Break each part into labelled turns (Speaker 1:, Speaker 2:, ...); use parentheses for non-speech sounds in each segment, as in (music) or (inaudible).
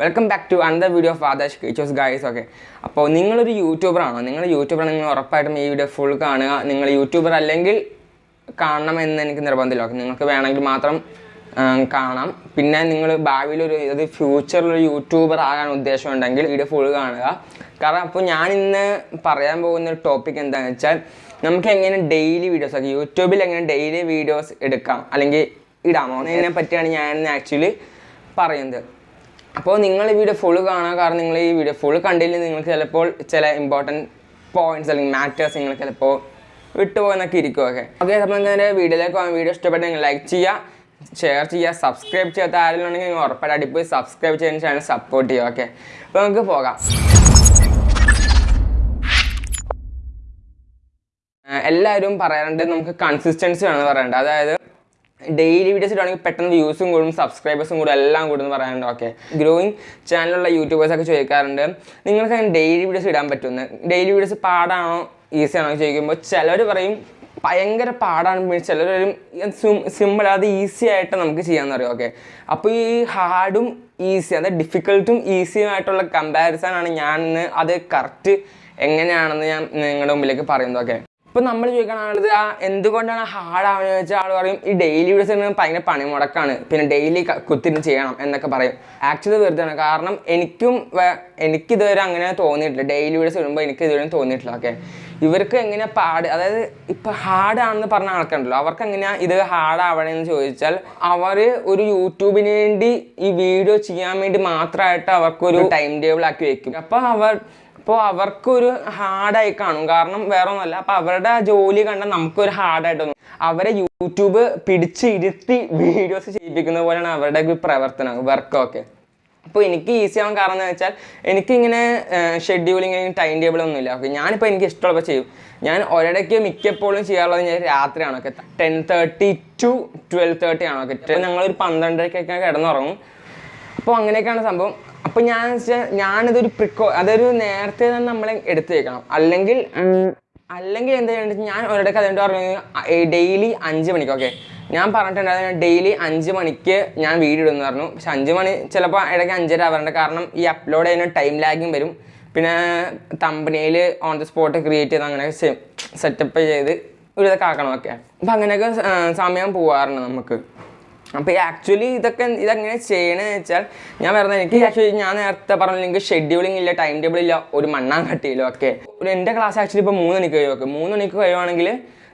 Speaker 1: Welcome back to another video of ആദാഷ് കീച്ചോസ് guys okay അപ്പോൾ നിങ്ങളൊരു യൂട്യൂബറാണോ നിങ്ങൾ യൂട്യൂബർ നിങ്ങൾ ഉറപ്പായിട്ടും ഈ വീഡിയോ ഫുൾ കാണുക. നിങ്ങൾ യൂട്യൂബർ അല്ലെങ്കിൽ കാണണം കാണണമെന്ന് എനിക്ക് നിർബന്ധമില്ല. ഓക്കെ നിങ്ങൾക്ക് വേണമെങ്കിൽ മാത്രം കാണാം. പിന്നെ നിങ്ങൾ ഭാവിയിലൊരു അത് ഫ്യൂച്ചറിൽ ഒരു യൂട്യൂബർ ആകാൻ ഉദ്ദേശമുണ്ടെങ്കിൽ വീഡിയോ ഫുൾ കാണുക. കാരണം അപ്പോൾ ഞാൻ ഇന്ന് പറയാൻ പോകുന്ന ഒരു ടോപ്പിക് എന്താണെന്ന് വെച്ചാൽ നമുക്ക് എങ്ങനെ ഡെയിലി വീഡിയോസ് ഒക്കെ യൂട്യൂബിൽ എങ്ങനെ ഡെയിലി വീഡിയോസ് എടുക്കാം? അല്ലെങ്കിൽ ഇടാമോ? എന്നതിനെ പറ്റിയാണ് ഞാൻ ആക്ച്വലി പറയുന്നത്. അപ്പോൾ നിങ്ങൾ ഈ വീഡിയോ ഫുൾ കാണാൻ കാരണം നിങ്ങൾ ഈ വീഡിയോ ഫുൾ കണ്ടില്ലെങ്കിൽ നിങ്ങൾക്ക് ചിലപ്പോൾ ചില ഇമ്പോർട്ടന്റ് പോയിന്റ്സ് അല്ലെങ്കിൽ മാറ്റേഴ്സ് നിങ്ങൾ ചിലപ്പോൾ വിട്ടുപോകുന്നൊക്കെ ഇരിക്കുമൊക്കെ ഓക്കെ അപ്പോൾ അപ്പോൾ നിങ്ങൾക്ക് വീഡിയോയിലേക്ക് പോകാൻ വീഡിയോ ഇഷ്ടപ്പെട്ടെങ്കിൽ ലൈക്ക് ചെയ്യുക ഷെയർ ചെയ്യുക സബ്സ്ക്രൈബ് ചെയ്യാത്ത ആരെങ്കിലും ഉണ്ടെങ്കിൽ നിങ്ങൾ ഉറപ്പായിട്ട് അടിപ്പോയി സബ്സ്ക്രൈബ് ചെയ്യുന്ന ചാനൽ സപ്പോർട്ട് ചെയ്യുക ഓക്കെ അപ്പോൾ നമുക്ക് പോകാം. എല്ലാവരും പറയാറുണ്ട് നമുക്ക് കൺസിസ്റ്റൻസി വേണമെന്ന് പറയാറുണ്ട്. അതായത് ഡെയിലി വീഡിയോസ് ഇടുകയാണെങ്കിൽ പെട്ടെന്ന് വ്യൂസും കൂടും സബ്സ്ക്രൈബേഴ്സും കൂടും എല്ലാം കൂടും എന്ന് പറയാനുണ്ട് ഓക്കെ ഗ്രോയിങ് ചാനലുള്ള യൂട്യൂബേഴ്സൊക്കെ ചോദിക്കാറുണ്ട് നിങ്ങൾക്ക് അങ്ങനെ ഡെയിലി വീഡിയോസ് ഇടാൻ പറ്റുമെന്ന്? Daily videos പാടാണോ? ഈസി ആണോ ചോദിക്കുമ്പോൾ ചിലർ പറയും ഭയങ്കര പാടാണ്. പിന്നെ പറയും സിമ്പിൾ അത് ഈസി ആയിട്ട് നമുക്ക് ചെയ്യാമെന്ന് പറയും. ഓക്കെ അപ്പോൾ ഈ ഹാർഡും ഈസി അതായത് ഡിഫിക്കൽട്ടും ഈസിയും ആയിട്ടുള്ള കമ്പാരിസൺ ആണ് ഞാൻ ഇന്ന് അത് കറക്റ്റ് എങ്ങനെയാണെന്ന് ഞാൻ നിങ്ങളുടെ മുമ്പിലേക്ക് പറയുന്നത്. ഓക്കെ ഇപ്പൊ നമ്മൾ ചോദിക്കണത് ആ എന്തുകൊണ്ടാണ് ഹാർഡാവുന്നത് വെച്ചാൽ ആൾ പറയും ഈ ഡെയിലി വീഡിയോസ് ഭയങ്കര പണിമുടക്കാണ് പിന്നെ ഡെയിലി കുത്തിരി ചെയ്യണം എന്നൊക്കെ പറയും. ആക്ച്വലി വെറുതെയാണ്. കാരണം എനിക്കും എനിക്ക് എനിക്കിതുവരെ അങ്ങനെ തോന്നിയിട്ടില്ല. ഡെയിലി വീഡിയോസ് ഇടുമ്പോൾ എനിക്ക് ഇതുവരെ തോന്നിയിട്ടില്ല. ഓക്കെ ഇവർക്ക് എങ്ങനെ പാട്? അതായത് ഇപ്പൊ ഹാർഡാണെന്ന് പറഞ്ഞ ആൾക്കാരുണ്ടല്ലോ. അവർക്ക് എങ്ങനെയാ ഇത് ഹാർഡ് ആവണമെന്ന് ചോദിച്ചാൽ അവർ ഒരു യൂട്യൂബിന് വേണ്ടി ഈ വീഡിയോ ചെയ്യാൻ വേണ്ടി മാത്രമായിട്ട് അവർക്കൊരു ടൈം ടേബിൾ ആക്കി വെക്കും. അപ്പോൾ അവർ അപ്പോൾ അവർക്കൊരു ഹാർഡായി കാണും. കാരണം വേറെ ഒന്നുമല്ല അപ്പോൾ അവരുടെ ജോലി കണ്ടാൽ നമുക്കൊരു ഹാർഡായിട്ട് തോന്നും അവരെ യൂട്യൂബ് പിടിച്ച് ഇരുത്തി വീഡിയോസ് ചെയ്യിപ്പിക്കുന്ന പോലെയാണ് അവരുടെ പ്രവർത്തനം വർക്കൊക്കെ അപ്പോൾ എനിക്ക് ഈസി ആവാൻ കാരണം എന്ന് വെച്ചാൽ എനിക്കിങ്ങനെ ഷെഡ്യൂളിങ് ടൈം ടേബിൾ ഒന്നുമില്ല. ഓക്കെ ഞാനിപ്പോൾ എനിക്ക് ഇഷ്ടമുള്ളപ്പോൾ ചെയ്യും. ഞാൻ ഒരിടയ്ക്ക് മിക്കപ്പോഴും ചെയ്യാറുള്ളത് ഞാൻ രാത്രിയാണ്. ഒക്കെ ten thirty to twelve thirty ആണ്? ഒക്കെ ഞങ്ങളൊരു പന്ത്രണ്ടരക്കൊക്കെ കിടന്നുറങ്ങും. അപ്പോൾ അങ്ങനെയൊക്കെയാണ് സംഭവം. അപ്പോൾ ഞാൻ വെച്ചാൽ ഞാനിതൊരു പ്രിക്കോ അതൊരു നേരത്തെ തന്നെ നമ്മളെ എടുത്തേക്കണം. അല്ലെങ്കിൽ അല്ലെങ്കിൽ എന്താ ചെയ്യേണ്ടത് ഞാൻ ഒരിടക്ക് അതുകൊണ്ട് പറഞ്ഞു ഡെയിലി അഞ്ച് മണിക്ക് ഓക്കെ. ഞാൻ പറഞ്ഞിട്ടുണ്ടായിരുന്നു ഡെയിലി അഞ്ച് മണിക്ക് ഞാൻ വീഡിയോ ഇടുന്നു പറഞ്ഞു. പക്ഷെ അഞ്ച് മണി ചിലപ്പോൾ ഇടയ്ക്ക് അഞ്ചര ആവാറുണ്ട്. കാരണം ഈ അപ്ലോഡ് ചെയ്യുന്ന ടൈം ലാഗും വരും. പിന്നെ തമ്പനിയിൽ ഓൺ ദി സ്പോട്ട് ക്രിയേറ്റ് ചെയ്ത് അങ്ങനെ സെറ്റപ്പ് ചെയ്ത് ഒരു ഇതൊക്കെ ആക്കണം ഓക്കെ. അപ്പം അങ്ങനെയൊക്കെ സമയം പോവാറുണ്ട് നമുക്ക്. അപ്പോൾ ഈ ആക്ച്വലി ഇതൊക്കെ ഇതെങ്ങനെ ചെയ്യണമെന്ന് വെച്ചാൽ ഞാൻ പറഞ്ഞത് എനിക്ക് ആക്ച്വലി ഞാൻ നേരത്തെ പറഞ്ഞ എനിക്ക് ഷെഡ്യൂളിംഗ് ഇല്ല ടൈം ടേബിൾ ഇല്ല ഒരു മണ്ണാൻ കട്ടിയില്ല ഒക്കെ ഒരു എന്റെ ക്ലാസ് ആക്ച്വലി ഇപ്പോൾ മൂന്ന് മണിക്ക് കഴിയും ഓക്കെ മൂന്ന് മണിക്ക് കഴിയുവാണെങ്കിൽ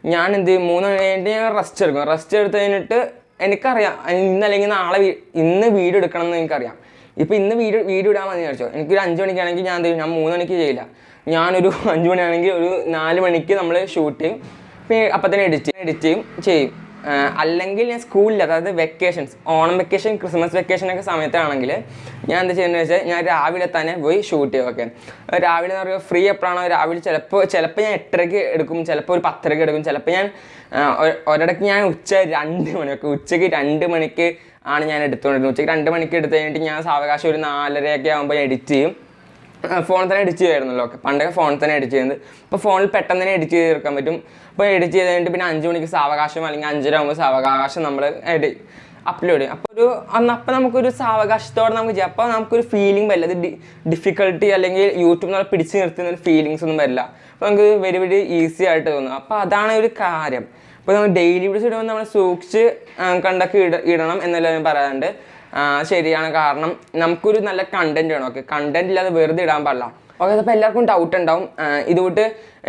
Speaker 1: ഞാൻ എന്ത് ചെയ്യും? മൂന്ന് മണി ഞാൻ റെസ്റ്റ് എടുക്കും. റെസ്റ്റ് എടുത്ത് കഴിഞ്ഞിട്ട് എനിക്കറിയാം ഇന്ന് അല്ലെങ്കിൽ നാളെ ഇന്ന് വീഡിയോ എടുക്കണം എന്ന് എനിക്കറിയാം. ഇപ്പോൾ ഇന്ന് വീഡിയോ വീഡിയോ ഇടാൻ മതി വിചാരിച്ചോ? എനിക്കൊരു അഞ്ച് മണിക്കാണെങ്കിൽ ഞാൻ എന്ത് ഞാൻ മൂന്ന് മണിക്ക് ചെയ്യില്ല. ഞാനൊരു (laughs) അഞ്ച് മണിയാണെങ്കിൽ ഒരു നാല് മണിക്ക് നമ്മൾ ഷൂട്ട് ചെയ്യും പിന്നെ അപ്പം തന്നെ എഡിറ്റ് എഡിറ്റ് ചെയ്യും ചെയ്യും. അല്ലെങ്കിൽ ഞാൻ സ്കൂളിൽ അതായത് vacations Onam vacation Christmas vacation ഒക്കെ സമയത്താണെങ്കിൽ ഞാൻ എന്താ ചെയ്യുന്നത് വെച്ചാൽ ഞാൻ രാവിലെ തന്നെ പോയി ഷൂട്ട് ചെയ്യുക ഓക്കെ രാവിലെ എന്ന് പറയുമ്പോൾ ഫ്രീ എപ്പോഴാണോ രാവിലെ ചിലപ്പോൾ ചിലപ്പോൾ ഞാൻ എട്ടരയ്ക്ക് എടുക്കും ചിലപ്പോൾ ഒരു പത്തരയ്ക്ക് എടുക്കും ചിലപ്പോൾ ഞാൻ ഒരിടയ്ക്ക് ഞാൻ ഉച്ച രണ്ട് മണിയൊക്കെ ഉച്ചയ്ക്ക് രണ്ട് മണിക്ക് ആണ് ഞാൻ എടുത്തുകൊണ്ടിരുന്നത്. ഉച്ചയ്ക്ക് രണ്ട് മണിക്ക് എടുത്ത് കഴിഞ്ഞിട്ട് ഞാൻ സാവകാശം ഒരു നാലരയൊക്കെ ആകുമ്പോൾ എഡിറ്റ് ചെയ്യും. ഫോണിൽ തന്നെ എഡിറ്റ് ചെയ്യുമായിരുന്നല്ലോ ഓക്കെ. പണ്ടൊക്കെ ഫോണിൽ തന്നെ എഡിറ്റ് ചെയ്യുന്നത്. ഇപ്പോൾ ഫോണിൽ പെട്ടെന്ന് തന്നെ എഡിറ്റ് ചെയ്ത് തീർക്കാൻ പറ്റും. അപ്പോൾ എഡിറ്റ് ചെയ്ത് കഴിഞ്ഞിട്ട് പിന്നെ അഞ്ച് മണിക്ക് സാവകാശം അല്ലെങ്കിൽ അഞ്ചര ആകുമ്പോൾ സാവകാശം നമ്മൾ എഡി അപ്ലോഡ് ചെയ്യും. അപ്പോൾ ഒരു അന്ന് അപ്പോൾ നമുക്കൊരു സാവകാശത്തോടെ നമുക്ക് ചെയ്യാം. അപ്പോൾ നമുക്കൊരു ഫീലിംഗ് വരില്ല. അത് ഡിഫിക്കൽട്ടി അല്ലെങ്കിൽ യൂട്യൂബ് നമ്മൾ പിടിച്ച് നിർത്തുന്ന ഒരു ഫീലിങ്സ് ഒന്നും വരില്ല. അപ്പോൾ നമുക്ക് വെരി വെരി ഈസി ആയിട്ട് തോന്നും. അപ്പോൾ അതാണ് ഒരു കാര്യം. അപ്പോൾ നമ്മൾ ഡെയിലി വീഡിയോസ് ഇടുമ്പോൾ നമ്മൾ സൂക്ഷിച്ച് കണ്ടൊക്കെ ഇട ഇടണം എന്നല്ല ഞാൻ പറയാറുണ്ട്. ശരിയാണ്. കാരണം നമുക്കൊരു നല്ല കണ്ടന്റ് വേണം. ഓക്കെ കണ്ടന്റ് ഇല്ലാതെ വെറുതെ ഇടാൻ പാടില്ല. ഓക്കെ അപ്പോൾ എല്ലാവർക്കും ഡൗട്ട് ഉണ്ടാവും. ഇതുകൊണ്ട്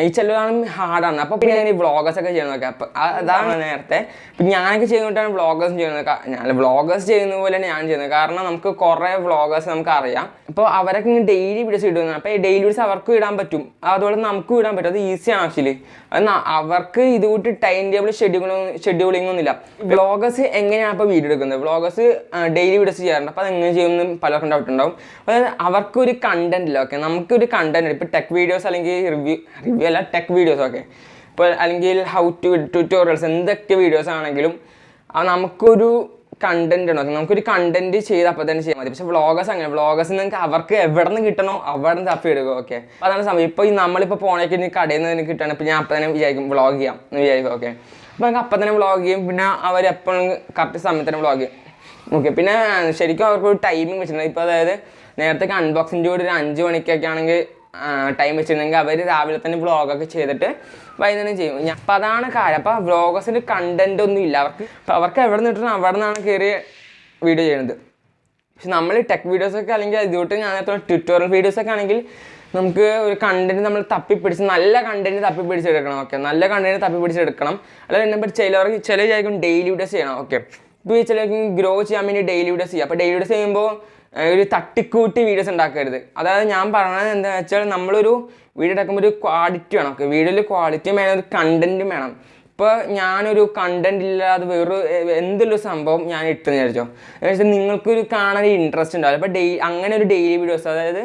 Speaker 1: ഈ ചിലതാണ് ഹാർഡാണ് അപ്പോൾ പിന്നെ ഞാൻ ഈ വ്ളോഗേഴ്സ് ഒക്കെ ചെയ്യുന്നതൊക്കെ അപ്പോൾ അതാണ് നേരത്തെ. പിന്നെ ഞാനൊക്കെ ചെയ്യുന്നതാണ് വ്ളോഗേഴ്സ് ചെയ്യുന്നത്. ഞാൻ വ്ളോഗേഴ്സ് ചെയ്യുന്ന പോലെ ഞാൻ ചെയ്യുന്നത്. കാരണം നമുക്ക് കുറേ വ്ളോഗേഴ്സ് നമുക്ക് അറിയാം. അപ്പോൾ അവരൊക്കെ ഇങ്ങനെ ഡെയിലി വീഡിയോസ് ഇടുന്നത് അപ്പോൾ ഈ ഡെയിലി വീഡിയോസ് അവർക്കും ഇടാൻ പറ്റും. അതുപോലെ നമുക്കും ഇടാൻ പറ്റും. അത് ഈസിയാണ് ആക്ച്വലി എന്നാ അവർക്ക് ഇതുകൂട്ട് ടൈം ടേബിൾ ഷെഡ്യൂളിംഗ് ഷെഡ്യൂളിംഗ് ഒന്നുമില്ല വ്ളോഗേഴ്സ് എങ്ങനെയാണ് അപ്പോൾ വീഡിയോ എടുക്കുന്നത്? വ്ളോഗേഴ്സ് ഡെയിലി വീഡിയോസ് ചെയ്യാറുണ്ട്. അപ്പോൾ അത് എങ്ങനെ ചെയ്യുമെന്ന് പലർക്കും ഡൗട്ട് ഉണ്ടാവും. അതായത് അവർക്കൊരു കണ്ടന്റ് ഇല്ല ഓക്കെ നമുക്കൊരു കണ്ടന്റ് ഇപ്പോൾ ടെക് വീഡിയോസ് അല്ലെങ്കിൽ റിവ്യൂ റിവ്യൂ അല്ല ടെക് വീഡിയോസൊക്കെ ഇപ്പോൾ അല്ലെങ്കിൽ ഹൗ ടു ട്യൂട്ടോറിയൽസ് എന്തൊക്കെ വീഡിയോസ് ആണെങ്കിലും നമുക്കൊരു കണ്ടന്റ് ഉണ്ടോ? നമുക്കൊരു കണ്ടന്റ് ചെയ്ത് അപ്പോൾ തന്നെ ചെയ്യാൻ മതി. പക്ഷേ വ്ളോഗേഴ്സ് അങ്ങനെ വ്ളോഗേഴ്സ് നിങ്ങൾക്ക് അവർക്ക് എവിടെ നിന്ന് കിട്ടണോ അവിടെ നിന്ന് തപ്പി എടുക്കുക ഓക്കെ അപ്പോൾ അതാണ് സമയം. ഇപ്പോൾ ഈ നമ്മളിപ്പോൾ പോണേക്ക് കടയിൽ നിന്ന് കിട്ടണം ഇപ്പോൾ ഞാൻ അപ്പം തന്നെ വിചാരിക്കും വ്ളോഗ് ചെയ്യാം എന്ന് വിചാരിക്കും. ഓക്കെ അപ്പോൾ നമുക്ക് അപ്പം തന്നെ വ്ളോഗ് ചെയ്യും. പിന്നെ അവർ എപ്പോഴും കറക്റ്റ് സമയത്ത് തന്നെ വ്ളോഗ് ചെയ്യും. ഓക്കെ പിന്നെ ശരിക്കും അവർക്ക് ഒരു ടൈമിംഗ് വെച്ചിട്ടുണ്ട്. ഇപ്പോൾ അതായത് നേരത്തെ അൺബോക്സിന്റെ കൂടെ ഒരു അഞ്ച് മണിക്കൊക്കെ ആണെങ്കിൽ ടൈം വെച്ചിരുന്നെങ്കിൽ അവർ രാവിലെ തന്നെ വ്ളോഗൊക്കെ ചെയ്തിട്ട് വൈകുന്നേരം ചെയ്യും. ഞാൻ അപ്പം അതാണ് കാര്യം. അപ്പോൾ വ്ളോഗേഴ്സിന്റെ കണ്ടന്റ് ഒന്നും ഇല്ല. അവർക്ക് അവർക്ക് എവിടെ നിന്നിട്ടും അവിടെ നിന്നാണ് കയറി വീഡിയോ ചെയ്യുന്നത് പക്ഷെ നമ്മൾ ടെക് വീഡിയോസൊക്കെ അല്ലെങ്കിൽ ഇതുകൊണ്ട് ഞാൻ നേരത്തെ ട്യൂട്ടോറിയൽ വീഡിയോസൊക്കെ ആണെങ്കിൽ നമുക്ക് ഒരു കണ്ടന്റ് നമ്മൾ തപ്പിപ്പിടിച്ച് നല്ല കണ്ടന്റ് തപ്പിപ്പിടിച്ചെടുക്കണം. ഓക്കെ നല്ല കണ്ടന്റ് തപ്പിപ്പിടിച്ചെടുക്കണം. അല്ലെങ്കിൽ എന്നെ ചിലവർക്ക് ചില വിചാരിക്കും ഡെയിലി വീഡിയോസ് ചെയ്യണം. ഓക്കെ ഇപ്പോൾ ചിലർക്ക് ഗ്രോ ചെയ്യാൻ വേണ്ടി ഡെയിലി വീഡിയോസ് ചെയ്യുക അപ്പോൾ ഡെയിലി വീഡിയോസ് ചെയ്യുമ്പോൾ ഒരു തട്ടിക്കൂട്ടി വീഡിയോസ് ഉണ്ടാക്കരുത്. അതായത് ഞാൻ പറഞ്ഞത് എന്താണെന്ന് വെച്ചാൽ നമ്മളൊരു വീഡിയോ എടുക്കുമ്പോൾ ഒരു ക്വാളിറ്റി വേണം. വീഡിയോയിൽ ക്വാളിറ്റിയും വേണം ഒരു കണ്ടന്റും വേണം. ഇപ്പോൾ ഞാനൊരു കണ്ടന്റ് ഇല്ലാതെ വേറൊരു എന്തൊരു സംഭവം ഞാൻ ഇട്ടെന്ന് വിചാരിച്ചോ? എന്ന് വെച്ചാൽ നിങ്ങൾക്കൊരു കാണാൻ ഇൻട്രസ്റ്റ് ഉണ്ടാവില്ല. അപ്പോൾ ഡെയിലി അങ്ങനെ ഒരു ഡെയിലി വീഡിയോസ് അതായത്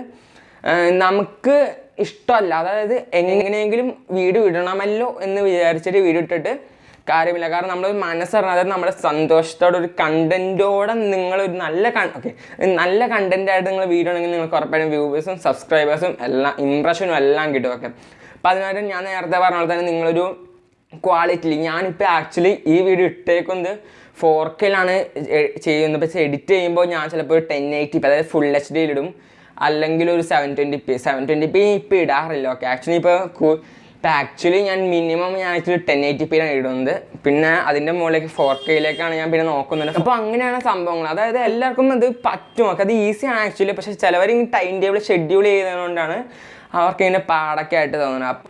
Speaker 1: നമുക്ക് ഇഷ്ടമല്ല. അതായത് എങ്ങനെയെങ്കിലും വീഡിയോ ഇടണമല്ലോ എന്ന് വിചാരിച്ചിട്ട് വീഡിയോ ഇട്ടിട്ട് കാര്യമില്ല. കാരണം നമ്മൾ മനസ്സറിഞ്ഞ അതായത് നമ്മുടെ സന്തോഷത്തോടെ ഒരു കണ്ടന്റോടെ നിങ്ങളൊരു നല്ല ഓക്കെ നല്ല കണ്ടന്റ് ആയിട്ട് നിങ്ങൾ വീഡിയോ ഉണ്ടെങ്കിൽ നിങ്ങൾക്ക് ഉറപ്പായിട്ടും വ്യൂവേഴ്സും സബ്സ്ക്രൈബേഴ്സും എല്ലാം ഇംപ്രഷനും എല്ലാം കിട്ടും ഓക്കെ അപ്പം അതിനായിട്ട് ഞാൻ നേരത്തെ പറഞ്ഞ പോലെ തന്നെ നിങ്ങളൊരു ക്വാളിറ്റിയിൽ ഞാനിപ്പോൾ ആക്ച്വലി ഈ വീഡിയോ ഇട്ടേക്കുന്നത് ഫോർ കെയിലാണ് ചെയ്യുന്നത്. പക്ഷേ എഡിറ്റ് ചെയ്യുമ്പോൾ ഞാൻ ചിലപ്പോൾ ഒരു ടെൻ എയ്റ്റി അതായത് ഫുൾ എച്ച് ഡിയിലിടും അല്ലെങ്കിൽ ഒരു seven twenty P seven twenty P ഇപ്പോൾ ഇടാറില്ല ഓക്കെ ആക്ച്വലി ഇപ്പോൾ ഇപ്പം ആക്ച്വലി ഞാൻ മിനിമം ഞാൻ ആക്ച്വലി ടെൻ എയ്റ്റി പിയിലാണ് ഇടുന്നത്. പിന്നെ അതിന്റെ മുകളിലേക്ക് ഫോർ കെയിലേക്കാണ് ഞാൻ പിന്നെ നോക്കുന്നത്. അപ്പോൾ അങ്ങനെയാണ് സംഭവങ്ങൾ. അതായത് എല്ലാവർക്കും അത് പറ്റും. അത് ഈസിയാണ് ആക്ച്വലി പക്ഷേ ചിലവർ ഈ ടൈം ടേബിൾ ഷെഡ്യൂൾ ചെയ്തതുകൊണ്ടാണ് അവർക്ക് ഇങ്ങനെ പാടൊക്കെ ആയിട്ട് തോന്നുന്നത്.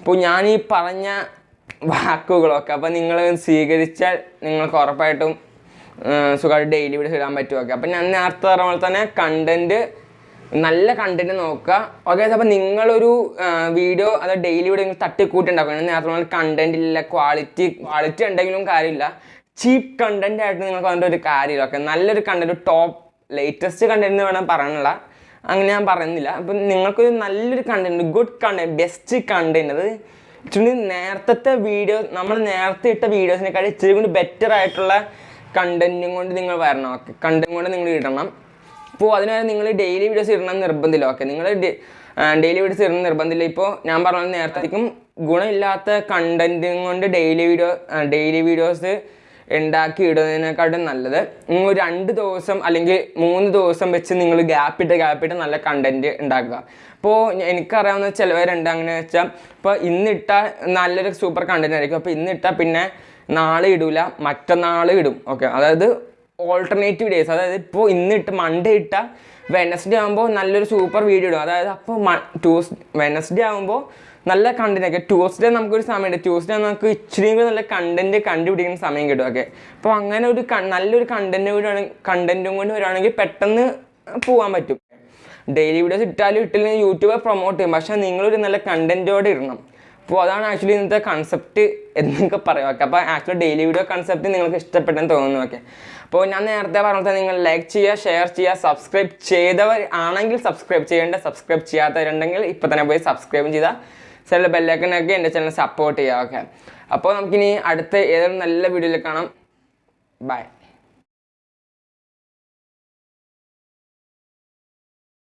Speaker 1: അപ്പോൾ ഞാൻ ഈ പറഞ്ഞ വാക്കുകളൊക്കെ അപ്പോൾ നിങ്ങൾ സ്വീകരിച്ചാൽ നിങ്ങൾക്ക് ഉറപ്പായിട്ടും സുഖമായിട്ട് ഡെയിലി വീഡിയോസ് ഇടാൻ പറ്റുമൊക്കെ അപ്പം ഞാൻ നേരത്തെ പറഞ്ഞ പോലെ തന്നെ കണ്ടന്റ് നല്ല കണ്ടന്റ് നോക്കുക. ഓക്കെ അപ്പോൾ നിങ്ങളൊരു വീഡിയോ അത് ഡെയിലി വീഡിയോ നിങ്ങൾ തട്ടിക്കൂട്ടി ഉണ്ടാക്കുക ഞാൻ നേരത്തെ പറഞ്ഞ കണ്ടന്റ് ഇല്ല ക്വാളിറ്റി ക്വാളിറ്റി ഉണ്ടെങ്കിലും കാര്യമില്ല. ചീപ്പ് കണ്ടന്റ് ആയിട്ട് നിങ്ങൾക്ക് അതിന്റെ ഒരു കാര്യമില്ല. ഓക്കെ നല്ലൊരു കണ്ടന്റ് ടോപ്പ് ലേറ്റസ്റ്റ് കണ്ടന്റ് എന്ന് വേണം പറയാനുള്ള. അങ്ങനെ ഞാൻ പറയുന്നില്ല. അപ്പം നിങ്ങൾക്കൊരു നല്ലൊരു content good content best content അത് ഇച്ചിരി നേരത്തെ വീഡിയോ നമ്മൾ നേരത്തെ ഇട്ട വീഡിയോസിനെക്കാളും ഇച്ചിരി കൂടി ബെറ്റർ ആയിട്ടുള്ള കണ്ടന്റും കൊണ്ട് നിങ്ങൾ വരണം. ഓക്കെ കണ്ടന്റ് കൊണ്ട് നിങ്ങൾ ഇടണം. അപ്പോൾ അതിനായി നിങ്ങൾ ഡെയിലി വീഡിയോസ് ഇടണം നിർബന്ധമില്ല. ഓക്കെ നിങ്ങൾ ഡെയിലി വീഡിയോസ് ഇടണം നിർബന്ധമില്ല. ഇപ്പോൾ ഞാൻ പറഞ്ഞ നേരത്തേക്കും ഗുണമില്ലാത്ത കണ്ടന്റും കൊണ്ട് ഡെയിലി വീഡിയോ ഡെയിലി വീഡിയോസ് ഉണ്ടാക്കി ഇടുന്നതിനെക്കാട്ടും നല്ലത് നിങ്ങൾ രണ്ട് ദിവസം അല്ലെങ്കിൽ മൂന്ന് ദിവസം വെച്ച് നിങ്ങൾ ഗ്യാപ്പിട്ട് ഗ്യാപ്പിട്ട് നല്ല കണ്ടന്റ് ഉണ്ടാക്കുക. അപ്പോൾ എനിക്കറിയാവുന്ന ചിലവരുണ്ട് അങ്ങനെ വെച്ചാൽ ഇപ്പോൾ ഇന്നിട്ട നല്ലൊരു സൂപ്പർ കണ്ടന്റ് ആയിരിക്കും. അപ്പോൾ ഇന്നിട്ടാൽ പിന്നെ നാളെ ഇടില്ല മറ്റന്നാൾ ഇടും. ഓക്കെ അതായത് ഓൾട്ടർനേറ്റീവ് ഡേയ്സ് അതായത് ഇപ്പോൾ ഇന്നിട്ട് മൺഡേ ഇട്ട വെനസ്ഡേ ആകുമ്പോൾ നല്ലൊരു സൂപ്പർ വീഡിയോ ഇടും. അതായത് അപ്പോൾ ട്യൂസ് വെനസ്ഡേ ആകുമ്പോൾ നല്ല കണ്ടന്റ് ഒക്കെ. ട്യൂസ്ഡേ നമുക്കൊരു സമയമുണ്ട്. ട്യൂസ്ഡേ നമുക്ക് ഇച്ചിരി കൂടി നല്ല കണ്ടന്റ് കണ്ടുപിടിക്കുന്ന സമയം കിട്ടും. ഒക്കെ അപ്പോൾ അങ്ങനെ ഒരു നല്ലൊരു കണ്ടന്റ് കൂടി കണ്ടന്റും കൊണ്ട് വരുവാണെങ്കിൽ പെട്ടെന്ന് പോകാൻ പറ്റും. ഡെയിലി വീഡിയോസ് ഇട്ടാലും ഇട്ടില്ലെങ്കിൽ യൂട്യൂബ് പ്രൊമോട്ട് ചെയ്യും. പക്ഷേ നിങ്ങളൊരു നല്ല കണ്ടന്റോടെ ഇടണം. അപ്പോൾ അതാണ് ആക്ച്വലി ഇന്നത്തെ കൺസെപ്റ്റ് എന്നൊക്കെ പറയാം ഓക്കെ അപ്പോൾ ആക്ച്വലി ഡെയിലി വീഡിയോ കൺസെപ്റ്റ് നിങ്ങൾക്ക് ഇഷ്ടപ്പെട്ടെന്ന് തോന്നുന്നു ഓക്കെ അപ്പോൾ ഞാൻ നേരത്തെ പറഞ്ഞത് നിങ്ങൾ ലൈക്ക് ചെയ്യുക ഷെയർ ചെയ്യുക സബ്സ്ക്രൈബ് ചെയ്തവർ ആണെങ്കിൽ സബ്സ്ക്രൈബ് ചെയ്യേണ്ട സബ്സ്ക്രൈബ് ചെയ്യാത്തവരുണ്ടെങ്കിൽ ഇപ്പോൾ തന്നെ പോയി സബ്സ്ക്രൈബ് ചെയ്താൽ ചില ബെല്ലൈക്കനൊക്കെ എന്റെ ചാനൽ സപ്പോർട്ട് ചെയ്യുക ഓക്കെ അപ്പോൾ നമുക്കിനി അടുത്ത ഏതൊരു നല്ല വീഡിയോയിൽ കാണാം. ബൈ